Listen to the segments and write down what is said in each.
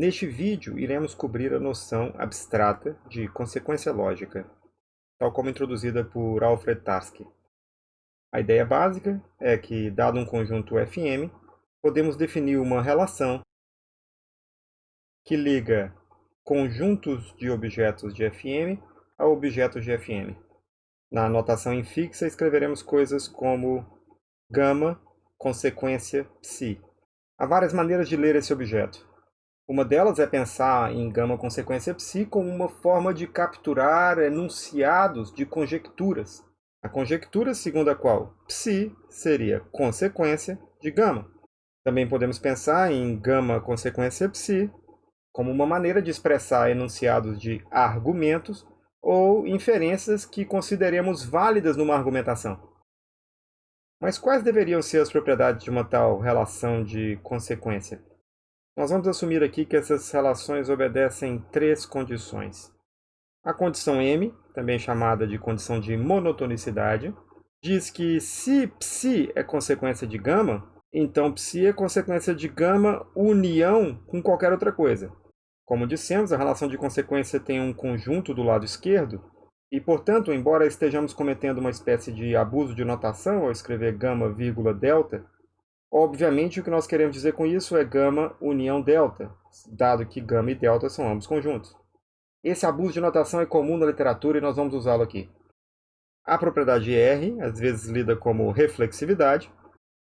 Neste vídeo, iremos cobrir a noção abstrata de consequência lógica, tal como introduzida por Alfred Tarski. A ideia básica é que, dado um conjunto Fm, podemos definir uma relação que liga conjuntos de objetos de Fm a objetos de Fm. Na notação infixa, escreveremos coisas como gama, consequência, psi. Há várias maneiras de ler esse objeto. Uma delas é pensar em gama consequência psi como uma forma de capturar enunciados de conjecturas. A conjectura segundo a qual psi seria consequência de gama. Também podemos pensar em gama consequência psi como uma maneira de expressar enunciados de argumentos ou inferências que consideremos válidas numa argumentação. Mas quais deveriam ser as propriedades de uma tal relação de consequência? Nós vamos assumir aqui que essas relações obedecem três condições. A condição M, também chamada de condição de monotonicidade, diz que se psi é consequência de gama, então psi é consequência de gama união com qualquer outra coisa. Como dissemos, a relação de consequência tem um conjunto do lado esquerdo, e, portanto, embora estejamos cometendo uma espécie de abuso de notação ao escrever gama, vírgula, delta, Obviamente, o que nós queremos dizer com isso é gama união delta, dado que gama e delta são ambos conjuntos. Esse abuso de notação é comum na literatura e nós vamos usá-lo aqui. A propriedade R, às vezes lida como reflexividade,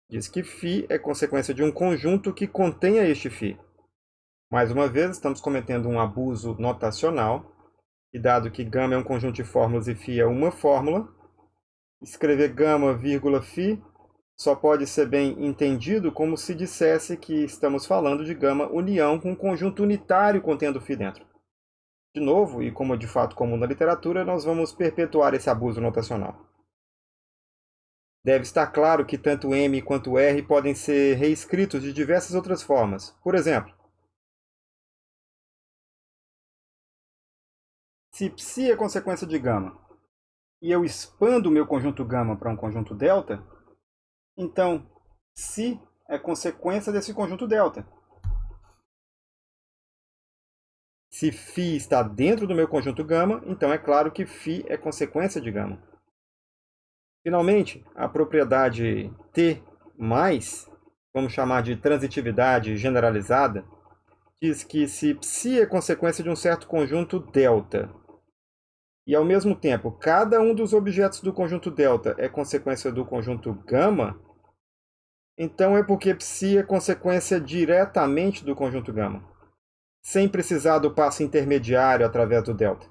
diz que φ é consequência de um conjunto que contenha este φ. Mais uma vez, estamos cometendo um abuso notacional, e dado que gama é um conjunto de fórmulas e φ é uma fórmula, escrever gama, vírgula, φ só pode ser bem entendido como se dissesse que estamos falando de gama união com um conjunto unitário contendo φ dentro. De novo, e como é de fato comum na literatura, nós vamos perpetuar esse abuso notacional. Deve estar claro que tanto M quanto R podem ser reescritos de diversas outras formas. Por exemplo, se psi é consequência de gama e eu expando o meu conjunto gama para um conjunto delta, então, si é consequência desse conjunto delta. Se φ está dentro do meu conjunto gama, então é claro que φ é consequência de gama. Finalmente, a propriedade T+, vamos chamar de transitividade generalizada, diz que se psi é consequência de um certo conjunto delta, e ao mesmo tempo cada um dos objetos do conjunto delta é consequência do conjunto gama, então é porque psi é consequência diretamente do conjunto gama, sem precisar do passo intermediário através do delta.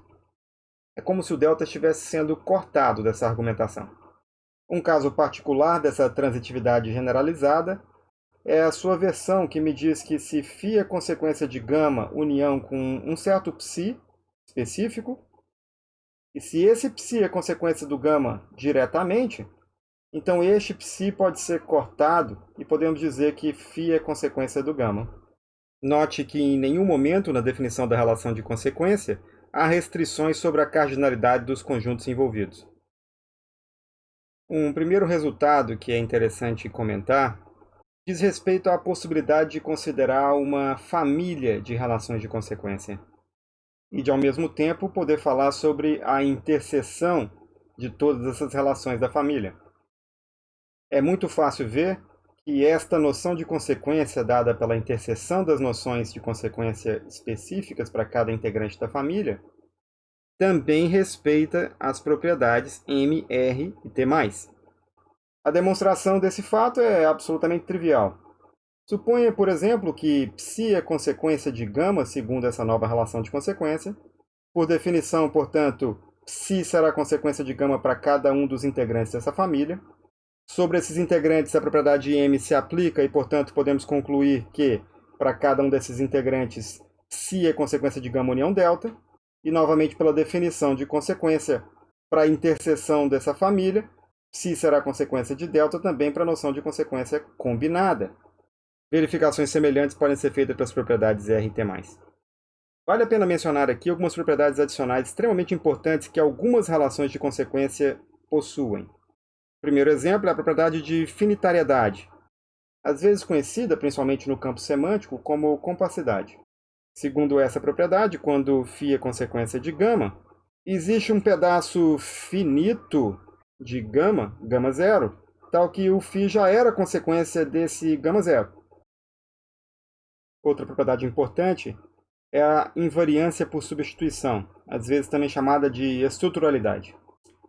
É como se o delta estivesse sendo cortado dessa argumentação. Um caso particular dessa transitividade generalizada é a sua versão que me diz que se φ é consequência de gama união com um certo psi específico, e se esse psi é consequência do gama diretamente, então este psi pode ser cortado e podemos dizer que φ é consequência do gama. Note que em nenhum momento na definição da relação de consequência há restrições sobre a cardinalidade dos conjuntos envolvidos. Um primeiro resultado que é interessante comentar diz respeito à possibilidade de considerar uma família de relações de consequência e de, ao mesmo tempo, poder falar sobre a interseção de todas essas relações da família. É muito fácil ver que esta noção de consequência dada pela interseção das noções de consequência específicas para cada integrante da família também respeita as propriedades M, R e T+. A demonstração desse fato é absolutamente trivial. Suponha, por exemplo, que psi é consequência de gama segundo essa nova relação de consequência. Por definição, portanto, psi será consequência de gama para cada um dos integrantes dessa família. Sobre esses integrantes, a propriedade M se aplica e, portanto, podemos concluir que, para cada um desses integrantes, psi é consequência de gama união delta. E, novamente, pela definição de consequência para a interseção dessa família, psi será consequência de delta também para a noção de consequência combinada. Verificações semelhantes podem ser feitas para as propriedades R e T+. Vale a pena mencionar aqui algumas propriedades adicionais extremamente importantes que algumas relações de consequência possuem primeiro exemplo é a propriedade de finitariedade, às vezes conhecida, principalmente no campo semântico, como compacidade. Segundo essa propriedade, quando φ é consequência de gama, existe um pedaço finito de gama, gama zero, tal que o φ já era consequência desse gama zero. Outra propriedade importante é a invariância por substituição, às vezes também chamada de estruturalidade.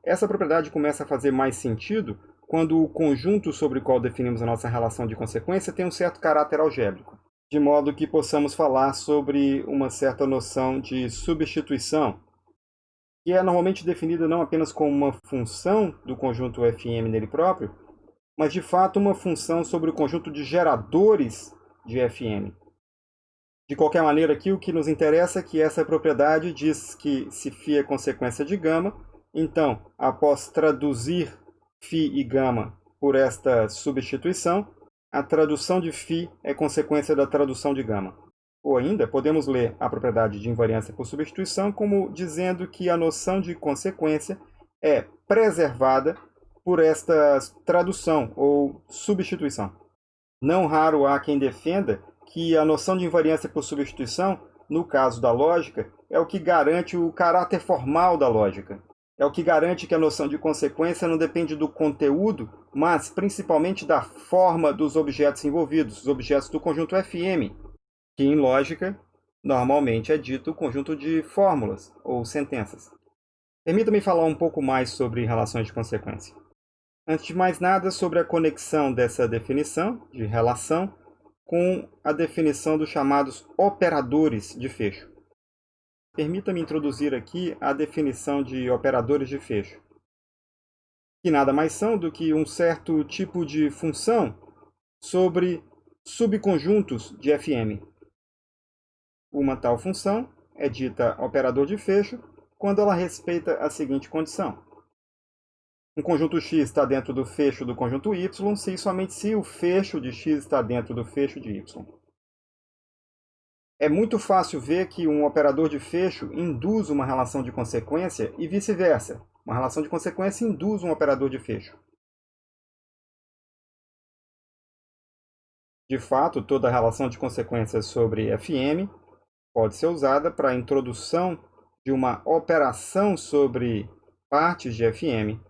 Essa propriedade começa a fazer mais sentido quando o conjunto sobre o qual definimos a nossa relação de consequência tem um certo caráter algébrico, de modo que possamos falar sobre uma certa noção de substituição, que é normalmente definida não apenas como uma função do conjunto fm nele próprio, mas de fato uma função sobre o conjunto de geradores de fm. De qualquer maneira, aqui o que nos interessa é que essa propriedade diz que se φ é consequência de gama, então, após traduzir φ e gama por esta substituição, a tradução de φ é consequência da tradução de gama. Ou ainda, podemos ler a propriedade de invariância por substituição como dizendo que a noção de consequência é preservada por esta tradução ou substituição. Não raro há quem defenda que a noção de invariância por substituição, no caso da lógica, é o que garante o caráter formal da lógica. É o que garante que a noção de consequência não depende do conteúdo, mas principalmente da forma dos objetos envolvidos, os objetos do conjunto FM, que em lógica normalmente é dito conjunto de fórmulas ou sentenças. Permita-me falar um pouco mais sobre relações de consequência. Antes de mais nada, sobre a conexão dessa definição de relação com a definição dos chamados operadores de fecho. Permita-me introduzir aqui a definição de operadores de fecho, que nada mais são do que um certo tipo de função sobre subconjuntos de FM. Uma tal função é dita operador de fecho quando ela respeita a seguinte condição. Um conjunto X está dentro do fecho do conjunto Y se e somente se o fecho de X está dentro do fecho de Y. É muito fácil ver que um operador de fecho induz uma relação de consequência e vice-versa. Uma relação de consequência induz um operador de fecho. De fato, toda relação de consequências sobre FM pode ser usada para a introdução de uma operação sobre partes de FM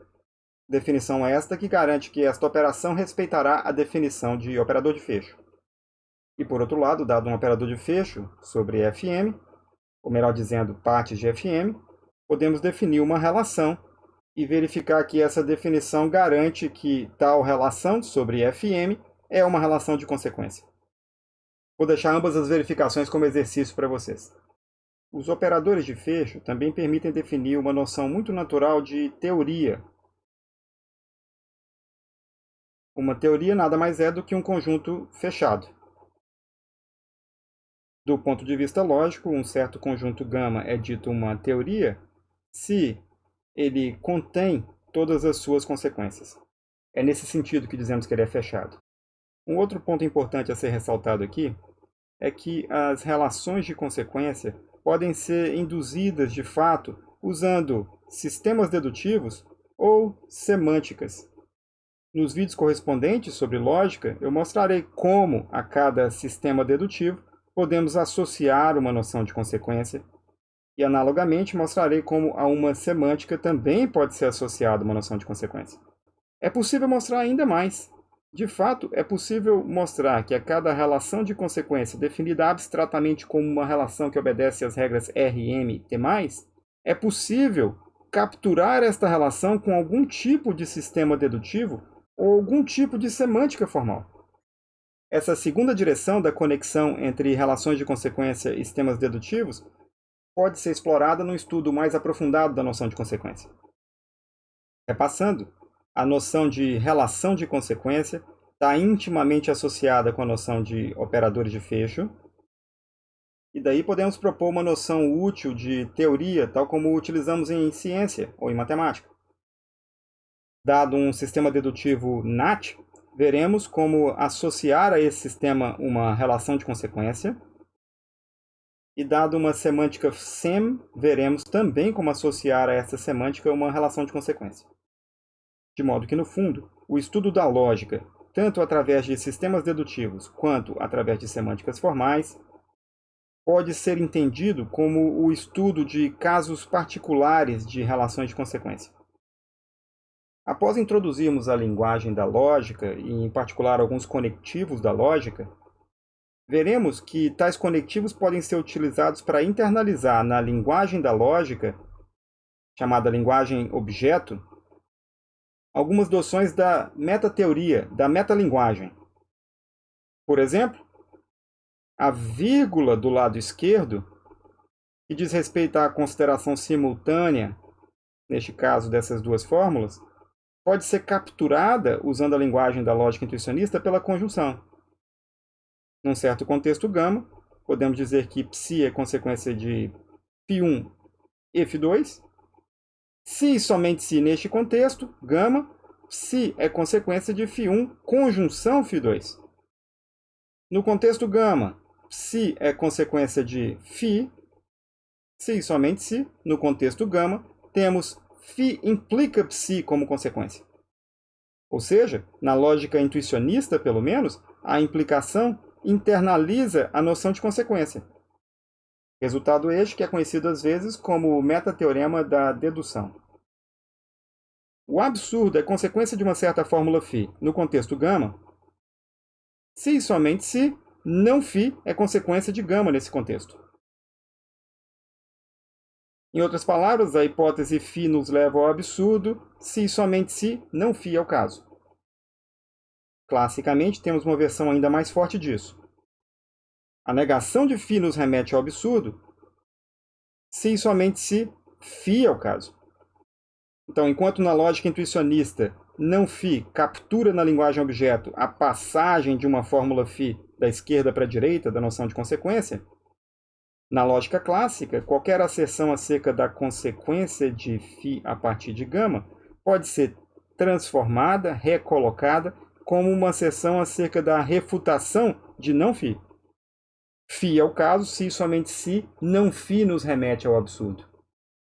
Definição esta que garante que esta operação respeitará a definição de operador de fecho. E por outro lado, dado um operador de fecho sobre FM, ou melhor dizendo, partes de FM, podemos definir uma relação e verificar que essa definição garante que tal relação sobre FM é uma relação de consequência. Vou deixar ambas as verificações como exercício para vocês. Os operadores de fecho também permitem definir uma noção muito natural de teoria uma teoria nada mais é do que um conjunto fechado. Do ponto de vista lógico, um certo conjunto gama é dito uma teoria se ele contém todas as suas consequências. É nesse sentido que dizemos que ele é fechado. Um outro ponto importante a ser ressaltado aqui é que as relações de consequência podem ser induzidas de fato usando sistemas dedutivos ou semânticas, nos vídeos correspondentes sobre lógica, eu mostrarei como, a cada sistema dedutivo, podemos associar uma noção de consequência e, analogamente, mostrarei como a uma semântica também pode ser associada uma noção de consequência. É possível mostrar ainda mais. De fato, é possível mostrar que a cada relação de consequência definida abstratamente como uma relação que obedece às regras RM, T+, é possível capturar esta relação com algum tipo de sistema dedutivo ou algum tipo de semântica formal. Essa segunda direção da conexão entre relações de consequência e sistemas dedutivos pode ser explorada no estudo mais aprofundado da noção de consequência. Repassando, a noção de relação de consequência está intimamente associada com a noção de operadores de fecho, e daí podemos propor uma noção útil de teoria, tal como utilizamos em ciência ou em matemática. Dado um sistema dedutivo NAT, veremos como associar a esse sistema uma relação de consequência. E dado uma semântica SEM, veremos também como associar a essa semântica uma relação de consequência. De modo que, no fundo, o estudo da lógica, tanto através de sistemas dedutivos quanto através de semânticas formais, pode ser entendido como o estudo de casos particulares de relações de consequência. Após introduzirmos a linguagem da lógica, e em particular alguns conectivos da lógica, veremos que tais conectivos podem ser utilizados para internalizar na linguagem da lógica, chamada linguagem objeto, algumas noções da metateoria, da metalinguagem. Por exemplo, a vírgula do lado esquerdo, que diz respeito à consideração simultânea, neste caso dessas duas fórmulas, pode ser capturada, usando a linguagem da lógica intuicionista, pela conjunção. Num certo contexto gama, podemos dizer que psi é consequência de φ1 e φ2. Se e somente se neste contexto, gama, psi é consequência de φ1 conjunção φ2. No contexto gama, psi é consequência de φ, se e somente se, no contexto gama, temos φ implica psi como consequência. Ou seja, na lógica intuicionista, pelo menos, a implicação internaliza a noção de consequência. Resultado este que é conhecido às vezes como o metateorema da dedução. O absurdo é consequência de uma certa fórmula φ no contexto gama, se e somente se não φ é consequência de gama nesse contexto. Em outras palavras, a hipótese φ nos leva ao absurdo se e somente se não φ é o caso. Classicamente, temos uma versão ainda mais forte disso. A negação de φ nos remete ao absurdo se e somente se φ é o caso. Então, enquanto na lógica intuicionista não φ captura na linguagem objeto a passagem de uma fórmula φ da esquerda para a direita da noção de consequência, na lógica clássica, qualquer asserção acerca da consequência de φ a partir de gama pode ser transformada, recolocada, como uma asserção acerca da refutação de não φ. φ é o caso se somente se não φ nos remete ao absurdo.